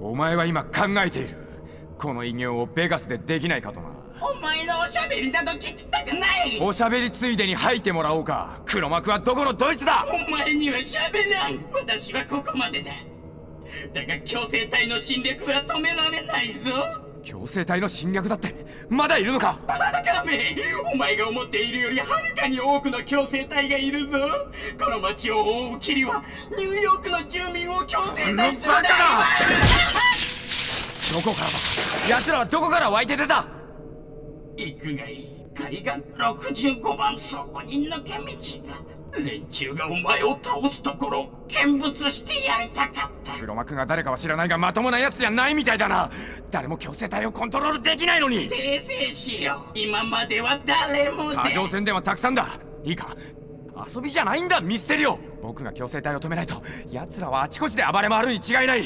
お前は今考えている。この偉業をベガスでできないかとな。お前のおしゃべりなど聞きたくない。おしゃべりついでに吐いてもらおうか。黒幕はどこのドイツだ。お前にはしゃべらん私はここまでだ。だが強制隊の侵略は止められないぞ強制隊の侵略だってまだいるのか？バカめお前が思っているよりはるかに多くの強制隊がいるぞ。この町を覆う霧はニューヨークの住民を強制隊するだどこからだ？奴らはどこから湧いて出た？行くがいい海岸65番そこに抜け道が。連中がお前を倒すところ見物してやりたかった。黒幕が誰かは知らないがまともなやつじゃないみたいだな。誰も強制隊をコントロールできないのに。訂正しよう。今までは誰も過剰宣伝はたくさんだ。いいか。遊びじゃないんだミステリオ。僕が強制隊を止めないと奴らはあちこちで暴れ回るに違いない